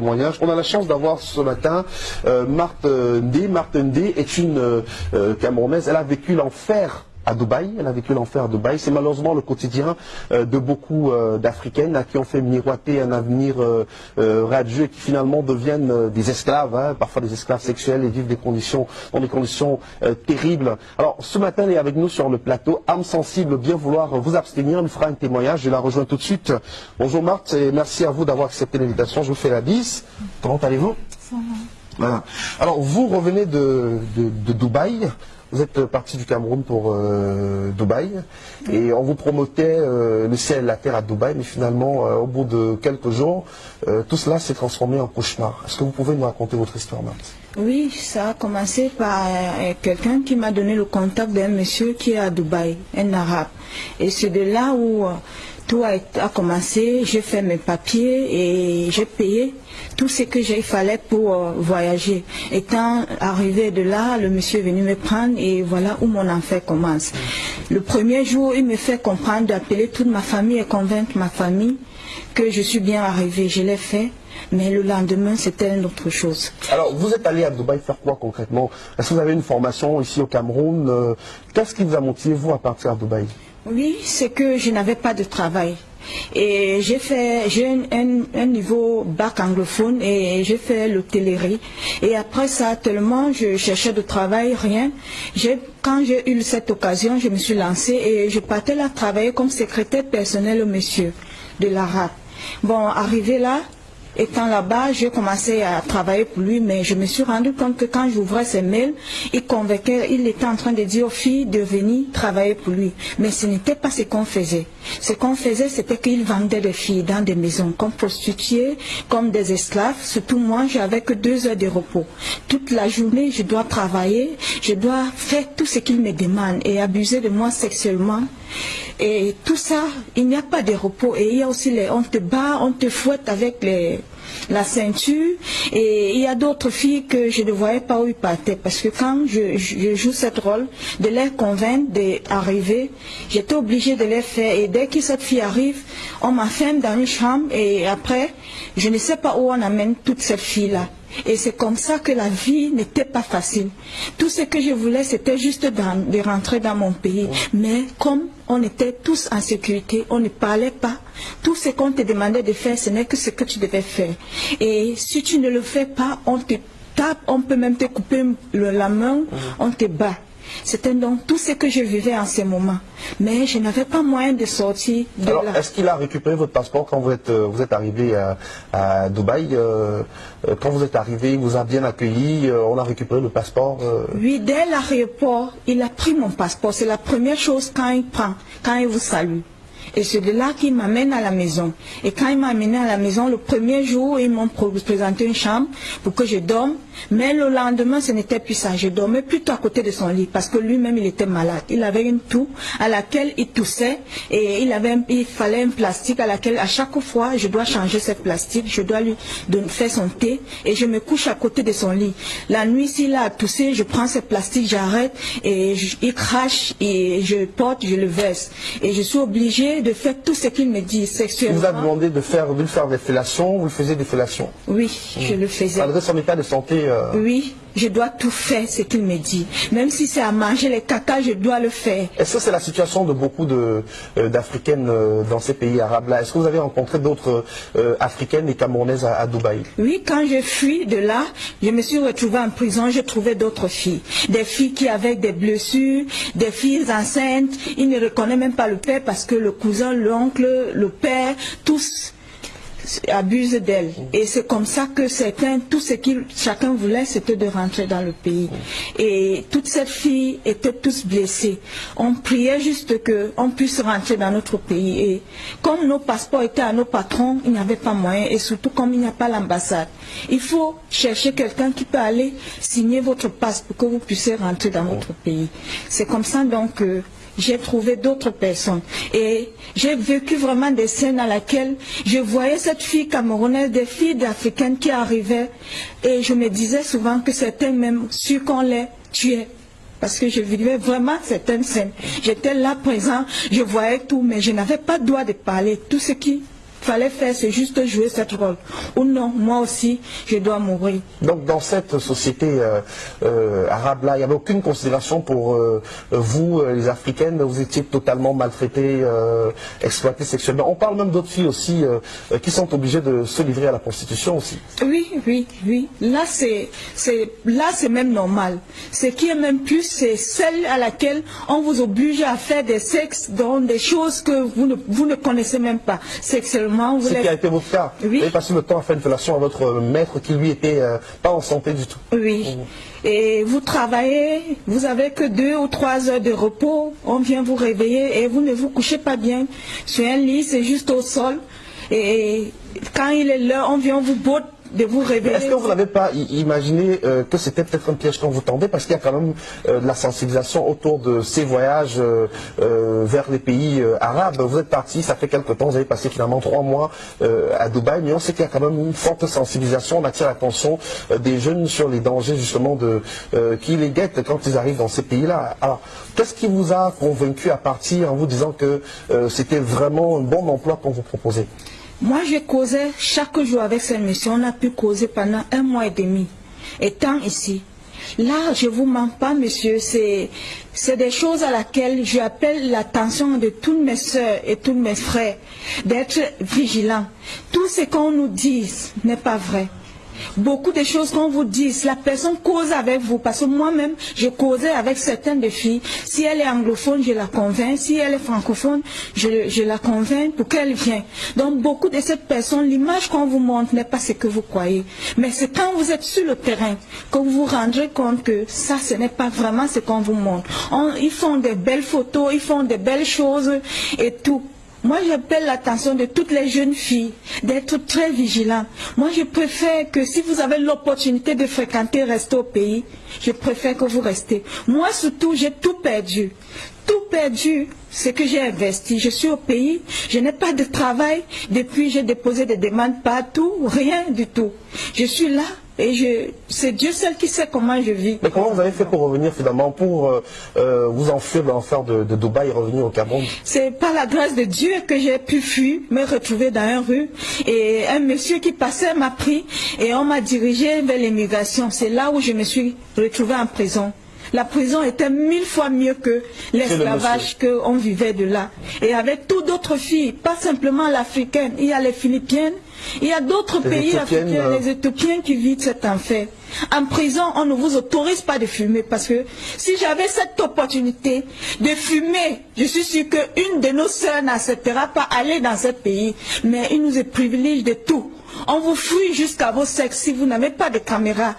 On a la chance d'avoir ce matin euh, Marthe Ndé. Marthe Ndé est une euh, Camerounaise. Elle a vécu l'enfer à Dubaï. Elle a vécu l'enfer à Dubaï. C'est malheureusement le quotidien euh, de beaucoup euh, d'Africaines à qui ont fait miroiter un avenir euh, radieux et qui finalement deviennent des esclaves, hein, parfois des esclaves sexuels et vivent des conditions, dans des conditions terribles. Alors ce matin, elle est avec nous sur le plateau. Âme sensible, bien vouloir vous abstenir. Elle fera un témoignage. Je la rejoins tout de suite. Bonjour Marthe et merci à vous d'avoir accepté l'invitation. Je vous fais la bise. Comment allez-vous? Alors vous revenez de, de, de Dubaï. Vous êtes parti du Cameroun pour euh, Dubaï et on vous promotait euh, le ciel et la terre à Dubaï, mais finalement, euh, au bout de quelques jours, tout cela s'est transformé en cauchemar. Est-ce que vous pouvez nous raconter votre histoire, Marthe Oui, ça a commencé par quelqu'un qui m'a donné le contact d'un monsieur qui est à Dubaï, un arabe. Et c'est de là où tout a, commencé, j'ai fait mes papiers et j'ai payé tout ce que j'ai fallait pour euh, voyager. Étant arrivé de là, le monsieur est venu me prendre et voilà où mon enfer commence. Le premier jour, il me fait comprendre d'appeler toute ma famille et convaincre ma famille que je suis bien arrivé. Je l'ai fait. Mais le lendemain, c'était une autre chose. Alors, vous êtes allé à Dubaï faire quoi concrètement? Est-ce que vous avez une formation ici au Cameroun? Euh, Qu'est-ce qui vous a motivé, vous, à partir à Dubaï? Oui, c'est que je n'avais pas de travail. Et j'ai fait, j'ai un, niveau bac anglophone et j'ai fait l'hôtellerie. Et après ça, tellement je cherchais de travail, rien. Quand j'ai eu cette occasion, je me suis lancée et je partais là travailler comme secrétaire personnel au monsieur de l'arabe. Bon, arrivé là, Étant là-bas, j'ai commencé à travailler pour lui, mais je me suis rendu compte que quand j'ouvrais ses mails, il convainquait, il était en train de dire aux filles de venir travailler pour lui. Mais ce n'était pas ce qu'on faisait. Ce qu'on faisait, c'était qu'il vendait des filles dans des maisons, comme prostituées, comme des esclaves. Surtout moi, j'avais que deux heures de repos. Toute la journée, je dois travailler, je dois faire tout ce qu'il me demande et abuser de moi sexuellement. Et tout ça, il n'y a pas de repos. Et il y a aussi les, on te bat, on te fouette avec la ceinture. Et il y a d'autres filles que je ne voyais pas où ils partaient. Parce que quand je, joue cette rôle, de les convaincre d'arriver, j'étais obligée de les faire. Et dès que cette fille arrive, on m'enferme dans une chambre. Et après, je ne sais pas où on amène toutes ces filles-là. Et c'est comme ça que la vie n'était pas facile. Tout ce que je voulais, c'était juste de rentrer dans mon pays. Mais comme on était tous en sécurité, on ne parlait pas. Tout ce qu'on te demandait de faire, ce n'est que ce que tu devais faire. Et si tu ne le fais pas, on te tape, on peut même te couper la main, on te bat. C'était donc tout ce que je vivais en ce moment. Mais je n'avais pas moyen de sortir de Alors, est-ce qu'il a récupéré votre passeport quand vous êtes, euh, vous êtes arrivé à, Dubaï euh, euh, Quand vous êtes arrivé, il vous a bien accueilli, on a récupéré le passeport Oui, dès l'aéroport, il a pris mon passeport. C'est la première chose quand il prend, quand il vous salue. Et c'est de là qu'il m'amène à la maison. Et quand il m'a amené à la maison, le premier jour, ils m'ont présenté une chambre pour que je dorme. Mais le lendemain, ce n'était plus ça. Je dormais plutôt à côté de son lit parce que lui-même, il était malade. Il avait une toux à laquelle il toussait et il, avait, il fallait un plastique à laquelle, à chaque fois, je dois changer ce plastique. Je dois lui faire son thé et je me couche à côté de son lit. La nuit, s'il a toussé, je prends ce plastique, j'arrête et il crache et je porte, je le verse. Et je suis obligée de faire tout ce qu'il me dit sexuellement. Vous a demandé de faire, de faire des fellations, vous faisiez des fellations? Oui, je le faisais. Malgré son état de santé euh, Oui, je dois tout faire ce qu'il me dit. Même si c'est à manger les caca, je dois le faire. Est-ce que c'est la situation de beaucoup euh, d'Africaines euh, dans ces pays arabes-là? Est-ce que vous avez rencontré d'autres Africaines et Camerounaises à, Dubaï? Oui, quand je fuis de là, je me suis retrouvée en prison, j'ai trouvé d'autres filles. Des filles qui avaient des blessures, des filles enceintes. Ils ne reconnaissent même pas le père parce que le cousin, l'oncle, le père, tous abuse d'elle. Et c'est comme ça que certains, tout ce que chacun voulait, c'était de rentrer dans le pays. Et toutes ces filles étaient tous blessées. On priait juste qu'on puisse rentrer dans notre pays. Et comme nos passeports étaient à nos patrons, il n'y avait pas moyen. Et surtout comme il n'y a pas l'ambassade. Il faut chercher quelqu'un qui peut aller signer votre passe pour que vous puissiez rentrer dans notre pays. C'est comme ça donc que j'ai trouvé d'autres personnes. Et j'ai vécu vraiment des scènes à laquelle je voyais cette fille camerounaise, des filles africaines qui arrivaient, et je me disais souvent que c'était même sûr qu'on les tuait. Parce que je vivais vraiment certaines scènes. J'étais là présent, je voyais tout, mais je n'avais pas le droit de parler. Tout ce qui fallait faire, c'est juste jouer cette rôle. Ou non, moi aussi, je dois mourir. Donc dans cette société euh, euh, arabe-là, il n'y avait aucune considération pour euh, vous, les Africaines, vous étiez totalement maltraitées, exploitées sexuellement. On parle même d'autres filles aussi qui sont obligées de se livrer à la prostitution aussi. Oui, oui, oui. Là, c'est, c'est, là, c'est même normal. Ce qui est même plus, c'est celle à laquelle on vous oblige à faire des sexes dans des choses que vous ne, vous ne connaissez même pas. Sexuellement, vous Ce les- qui a été votre cas. Oui. Vous avez passé le temps à faire une fellation à votre maître qui lui était euh, pas en santé du tout. Oui. Et vous travaillez, vous avez que deux ou trois heures de repos, on vient vous réveiller et vous ne vous couchez pas bien sur un lit, c'est juste au sol. Et quand il est l'heure, on vient vous botte Est-ce que vous n'avez pas imaginé euh, que c'était peut-être un piège qu'on vous tendait? Parce qu'il y a quand même euh, de la sensibilisation autour de ces voyages euh, vers les pays arabes. Vous êtes parti, ça fait quelques temps, vous avez passé finalement trois mois à Dubaï, mais on sait qu'il y a quand même une forte sensibilisation, on attire l'attention des jeunes sur les dangers justement de qui les guettent quand ils arrivent dans ces pays-là. Alors, qu'est-ce qui vous a convaincu à partir en vous disant que c'était vraiment un bon emploi qu'on vous proposait? Moi, je causais chaque jour avec cette mission. On a pu causer pendant un mois et demi, étant ici. Là, je vous mens pas, monsieur, c'est des choses à laquelle j'appelle l'attention de toutes mes soeurs et tous mes frères d'être vigilants. Tout ce qu'on nous dit n'est pas vrai. Beaucoup de choses qu'on vous dit, la personne cause avec vous, parce que moi-même, je causais avec certaines des filles. Si elle est anglophone, je la convainc. Si elle est francophone, je, la convainc pour qu'elle vienne. Donc, beaucoup de ces personnes, l'image qu'on vous montre n'est pas ce que vous croyez. Mais c'est quand vous êtes sur le terrain que vous vous rendrez compte que ça, ce n'est pas vraiment ce qu'on vous montre. On- ils font des belles photos, ils font des belles choses et tout. Moi, j'appelle l'attention de toutes les jeunes filles d'être très vigilantes. Moi, je préfère que si vous avez l'opportunité de fréquenter, rester au pays, je préfère que vous restez. Moi, surtout, j'ai tout perdu. Tout perdu, ce que j'ai investi. Je suis au pays, je n'ai pas de travail. Depuis, j'ai déposé des demandes partout, rien du tout. Je suis là et je, c'est Dieu seul qui sait comment je vis. Mais comment vous avez fait pour revenir finalement, pour euh, euh, vous enfuir de l'enfer de, de Dubaï et revenir au Cameroun? C'est par la grâce de Dieu que j'ai pu fuir, me retrouver dans une rue. Et un monsieur qui passait m'a pris et on m'a dirigé vers l'immigration. C'est là où je me suis retrouvée en prison. La prison était mille fois mieux que l'esclavage qu'on vivait de là. Et avec toutes d'autres filles, pas simplement l'africaine, il y a les philippiennes, il y a d'autres pays africains, euh, les Éthiopiens qui vivent cet enfer. En prison, on ne vous autorise pas de fumer parce que si j'avais cette opportunité de fumer, je suis sûre qu'une de nos sœurs n'acceptera pas aller dans ce pays. Mais il nous est privilège de tout. On vous fouille jusqu'à vos sexes si vous n'avez pas de caméra.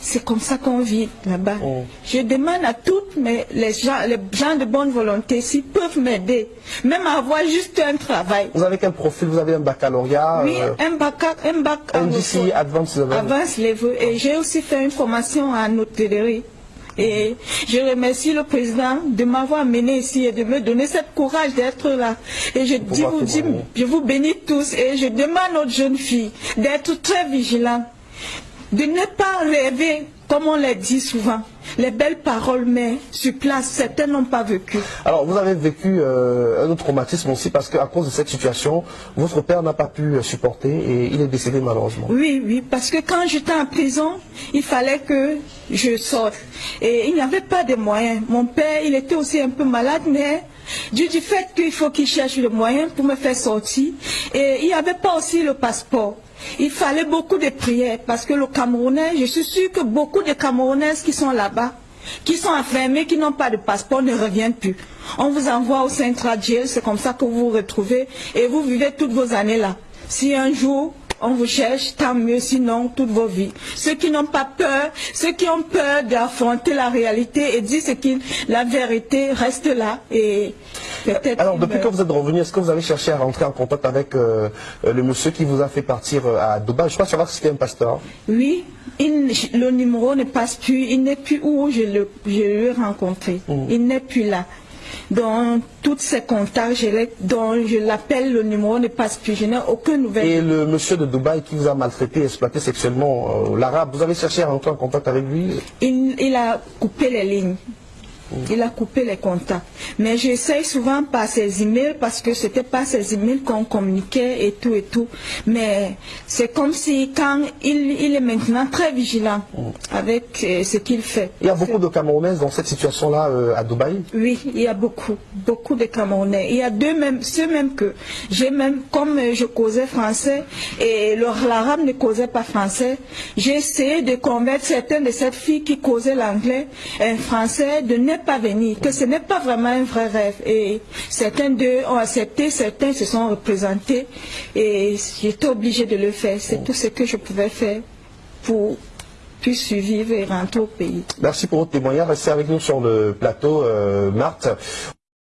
C'est comme ça qu'on vit là-bas. Oh. Je demande à toutes mes, les, gens, les gens de bonne volonté s'ils peuvent m'aider, même à avoir juste un travail. Vous avez quel profil? Vous avez un baccalauréat Oui, euh, un bac, un bac NDC. Advanced Level Avance level. Et j'ai aussi fait une formation en hôtellerie. Et je remercie le président de m'avoir amené ici et de me donner ce courage d'être là. Et je, dis, vous, témoigner. je vous bénis tous et je demande aux jeunes filles d'être très vigilantes, de ne pas rêver, comme on l'a dit souvent, les belles paroles, mais sur place, certains n'ont pas vécu. Alors, vous avez vécu euh, un autre traumatisme aussi parce qu'à cause de cette situation, votre père n'a pas pu euh, supporter et il est décédé malheureusement. Oui, oui, parce que quand j'étais en prison, il fallait que je sorte. Et il n'y avait pas de moyens. Mon père, il était aussi un peu malade, mais du, fait qu'il faut qu'il cherche le moyen pour me faire sortir. Et il n'y avait pas aussi le passeport. Il fallait beaucoup de prières parce que le Camerounais, je suis sûre que beaucoup de Camerounaises qui sont là-bas, qui sont enfermés, qui n'ont pas de passeport, ne reviennent plus. On vous envoie au Central Jail, c'est comme ça que vous vous retrouvez et vous vivez toutes vos années là. Si un jour on vous cherche, tant mieux, sinon toute vos vies. Ceux qui n'ont pas peur, ceux qui ont peur d'affronter la réalité et dire ce qui, la vérité reste là et peut-être. Alors, depuis que vous êtes revenu, est-ce que vous avez cherché à rentrer en contact avec euh, euh, le monsieur qui vous a fait partir euh, à Dubaï? Je crois savoir que c'était un pasteur. Oui, il- le numéro ne passe plus, il n'est plus où je le- je l'ai rencontré. Il n'est plus là. Dans tous ces contacts, dont je l'appelle, le numéro ne passe plus. Je n'ai aucune nouvelle. Et le monsieur de Dubaï qui vous a maltraité, exploité sexuellement, euh, l'arabe, vous avez cherché à rentrer en contact avec lui? Il, il a coupé les lignes. Il a coupé les contacts. Mais j'essaye souvent par ses emails parce que c'était pas ses emails qu'on communiquait et tout et tout. Mais c'est comme si quand il, il est maintenant très vigilant avec euh, ce qu'il fait. Il y a beaucoup de Camerounaises dans cette situation-là euh, à Dubaï Oui, il y a beaucoup, beaucoup de Camerounais. Il y a deux même, ceux même que j'ai même, comme euh, je causais français et l'arabe ne causait pas français, j'ai essayé de convaincre certaines de ces filles qui causaient l'anglais, un français, de ne pas venir, que ce n'est pas vraiment un vrai rêve. Et certains d'eux ont accepté, certains se sont représentés et j'étais obligée de le faire. C'est tout ce que je pouvais faire pour puis survivre et rentrer au pays. Merci pour votre témoignage. Restez avec nous sur le plateau, euh, Marthe.